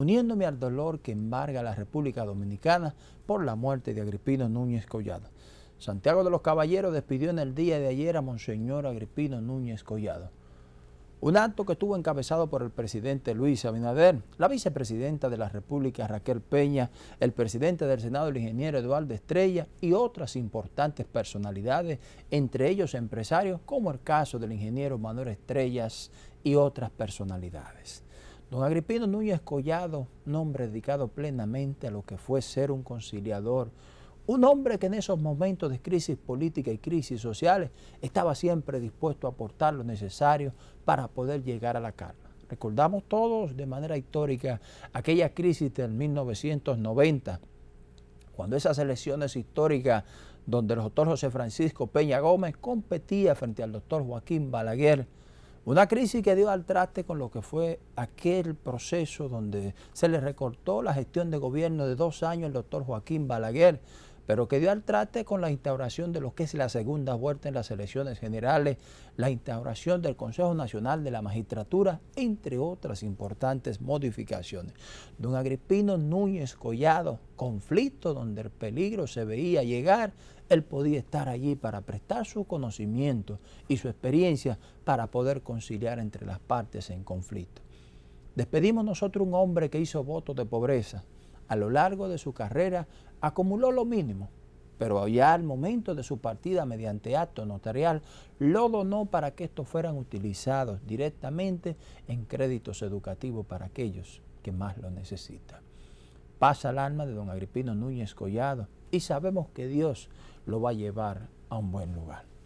uniéndome al dolor que embarga la República Dominicana por la muerte de Agripino Núñez Collado. Santiago de los Caballeros despidió en el día de ayer a Monseñor Agripino Núñez Collado. Un acto que estuvo encabezado por el presidente Luis Abinader, la vicepresidenta de la República Raquel Peña, el presidente del Senado el ingeniero Eduardo Estrella y otras importantes personalidades, entre ellos empresarios como el caso del ingeniero Manuel Estrellas y otras personalidades. Don Agripino Núñez Collado, un hombre dedicado plenamente a lo que fue ser un conciliador, un hombre que en esos momentos de crisis política y crisis sociales estaba siempre dispuesto a aportar lo necesario para poder llegar a la calma. Recordamos todos de manera histórica aquella crisis del 1990, cuando esas elecciones históricas donde el doctor José Francisco Peña Gómez competía frente al doctor Joaquín Balaguer, una crisis que dio al traste con lo que fue aquel proceso donde se le recortó la gestión de gobierno de dos años al doctor Joaquín Balaguer, pero que dio al traste con la instauración de lo que es la segunda vuelta en las elecciones generales, la instauración del Consejo Nacional de la Magistratura, entre otras importantes modificaciones. Don Agripino Núñez Collado, conflicto donde el peligro se veía llegar, él podía estar allí para prestar su conocimiento y su experiencia para poder conciliar entre las partes en conflicto. Despedimos nosotros un hombre que hizo votos de pobreza, a lo largo de su carrera acumuló lo mínimo, pero ya al momento de su partida mediante acto notarial lo donó para que estos fueran utilizados directamente en créditos educativos para aquellos que más lo necesitan. Pasa el alma de don Agripino Núñez Collado y sabemos que Dios lo va a llevar a un buen lugar.